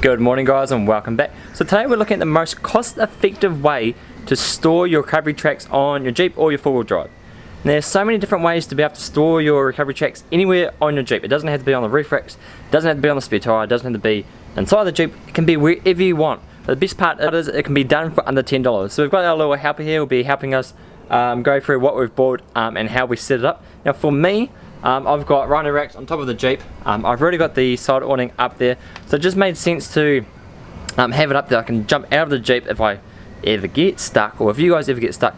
Good morning guys and welcome back. So today we're looking at the most cost effective way to store your recovery tracks on your Jeep or your four wheel drive. There's so many different ways to be able to store your recovery tracks anywhere on your Jeep. It doesn't have to be on the roof racks, it doesn't have to be on the spare tyre, it doesn't have to be inside the Jeep, it can be wherever you want. But the best part is it can be done for under $10. So we've got our little helper here who will be helping us um, go through what we've bought um, and how we set it up. Now for me, um, I've got Rhino racks on top of the Jeep. Um, I've already got the side awning up there. So it just made sense to um, have it up there. I can jump out of the Jeep if I ever get stuck or if you guys ever get stuck.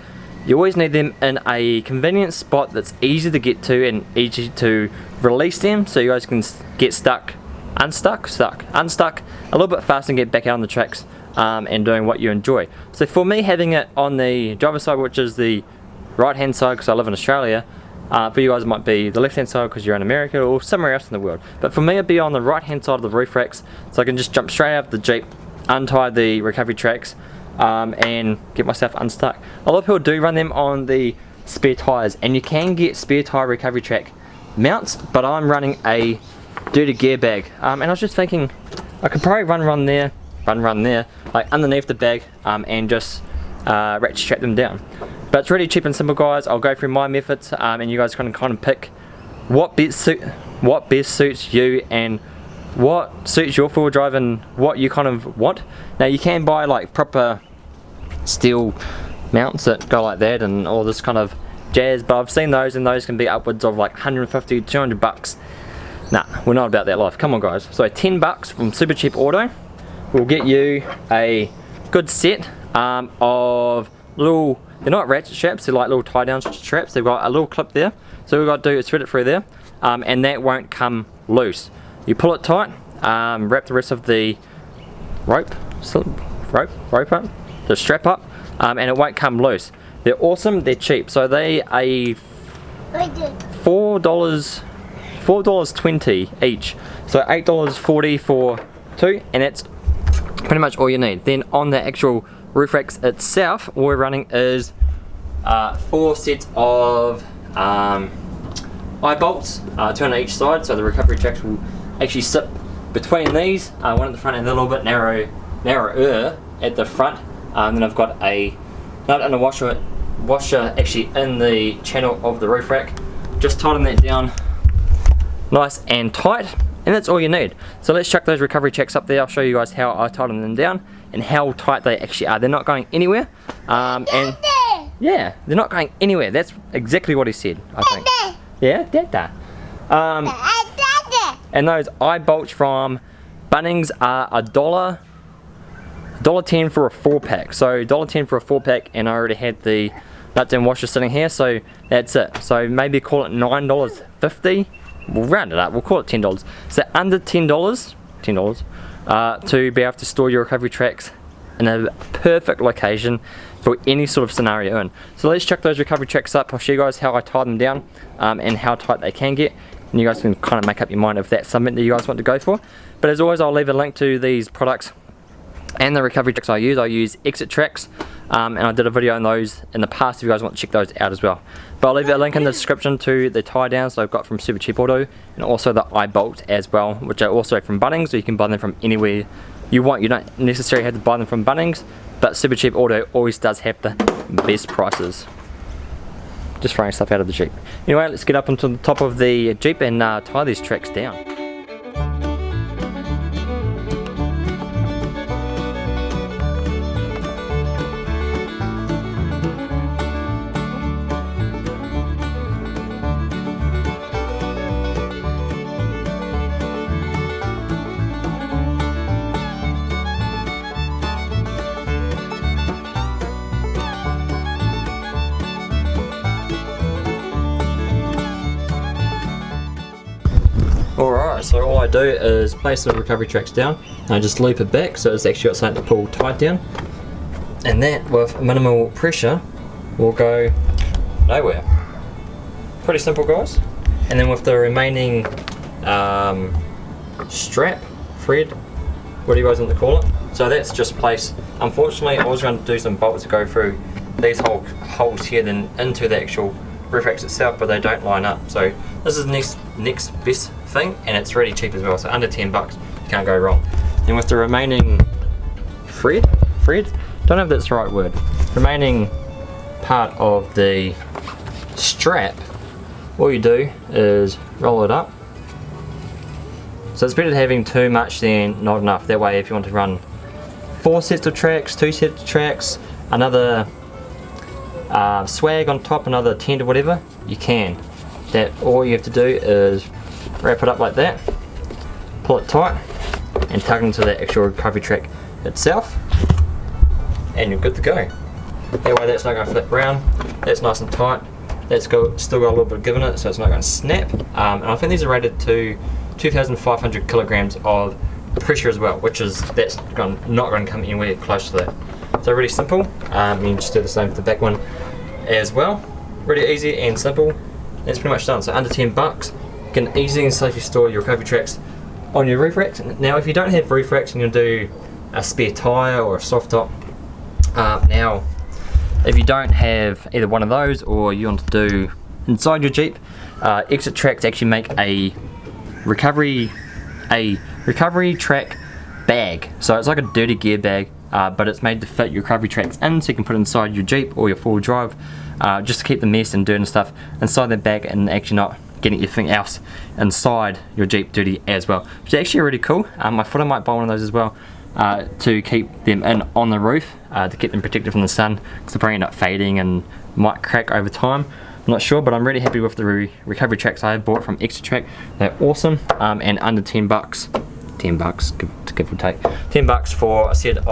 You always need them in a convenient spot that's easy to get to and easy to release them so you guys can get stuck, unstuck, stuck, unstuck a little bit faster and get back out on the tracks um, and doing what you enjoy. So for me having it on the driver's side which is the right hand side because I live in Australia uh, for you guys it might be the left hand side because you're in America or somewhere else in the world. But for me it'd be on the right hand side of the roof racks so I can just jump straight out of the Jeep, untie the recovery tracks um, and get myself unstuck. A lot of people do run them on the spare tyres and you can get spare tyre recovery track mounts but I'm running a dirty gear bag um, and I was just thinking I could probably run run there, run run there, like underneath the bag um, and just uh, ratchet strap them down. But it's really cheap and simple guys. I'll go through my methods um, and you guys can kind of pick what best, suit, what best suits you and what suits your four-wheel drive and what you kind of want. Now you can buy like proper steel mounts that go like that and all this kind of jazz but I've seen those and those can be upwards of like 150 200 bucks nah we're not about that life come on guys so 10 bucks from Supercheap Auto will get you a good set um, of little they're not ratchet straps, they're like little tie down straps. They've got a little clip there. So we've got to do is thread it through there um, and that won't come loose. You pull it tight, um, wrap the rest of the rope, rope, rope up, the strap up um, and it won't come loose. They're awesome, they're cheap. So they a four dollars four dollars twenty each. So eight dollars forty for two and that's pretty much all you need. Then on the actual roof racks itself, all we're running is uh, four sets of um, eye bolts, uh, two on each side, so the recovery tracks will actually sit between these, uh, one at the front and a little bit narrow, narrower at the front. Um, then I've got a nut and a washer, washer actually in the channel of the roof rack. Just tighten that down nice and tight and that's all you need. So let's chuck those recovery checks up there. I'll show you guys how I tighten them down and how tight they actually are. They're not going anywhere. Um, and yeah, they're not going anywhere. That's exactly what he said, I think. Yeah, Dada. Um, and those eye bolts from Bunnings are a dollar, dollar ten for a four pack. So dollar ten for a four pack, and I already had the nuts and washer sitting here, so that's it. So maybe call it nine dollars fifty we'll round it up, we'll call it $10. So under $10, $10 uh, to be able to store your recovery tracks in a perfect location for any sort of scenario in. So let's check those recovery tracks up. I'll show you guys how I tie them down um, and how tight they can get. And you guys can kind of make up your mind if that's something that you guys want to go for. But as always, I'll leave a link to these products and the recovery tracks I use. I use Exitrax um, and I did a video on those in the past if you guys want to check those out as well. But I'll leave a link in the description to the tie downs that I've got from Supercheap Auto and also the eye bolt as well which are also from Bunnings so you can buy them from anywhere you want. You don't necessarily have to buy them from Bunnings but Supercheap Auto always does have the best prices. Just throwing stuff out of the Jeep. Anyway, let's get up onto the top of the Jeep and uh, tie these tracks down. Alright, so all I do is place the recovery tracks down and I just loop it back so it's actually got something to pull tight down and that with minimal pressure will go nowhere. Pretty simple guys. And then with the remaining um, strap, thread, what do you guys want to call it? So that's just placed. Unfortunately I was going to do some bolts to go through these whole holes here then into the actual roof racks itself but they don't line up. So this is the next, next best thing and it's really cheap as well so under 10 bucks you can't go wrong And with the remaining thread, thread, don't know if that's the right word, remaining part of the strap, all you do is roll it up. So it's better having too much than not enough. That way if you want to run four sets of tracks, two sets of tracks, another uh, swag on top, another tent or whatever, you can. That all you have to do is wrap it up like that, pull it tight, and tug into the actual recovery track itself, and you're good to go. That way that's not going to flip round, that's nice and tight, that's got, still got a little bit of give in it so it's not going to snap, um, and I think these are rated to 2,500 kilograms of pressure as well, which is, that's not going to come anywhere close to that. So really simple, um, you just do the same for the back one as well. Really easy and simple, that's pretty much done. So under 10 bucks, you can easily and safely store your recovery tracks on your roof racks. Now if you don't have roof racks and you're do a spare tyre or a soft top, uh, now if you don't have either one of those or you want to do inside your Jeep, uh, Exitrax actually make a recovery a recovery track bag. So it's like a dirty gear bag, uh, but it's made to fit your recovery tracks in, so you can put inside your Jeep or your four-wheel drive, uh, just to keep the mess and dirt and stuff inside the bag and actually not getting anything else inside your Jeep dirty as well. Which is actually really cool. Um, I thought I might buy one of those as well. Uh, to keep them in on the roof uh, to keep them protected from the sun because they probably end up fading and might crack over time I'm not sure, but I'm really happy with the re recovery tracks I bought from Extra Track. They're awesome um, and under 10 bucks, 10 bucks, give, give or take, 10 bucks for a set of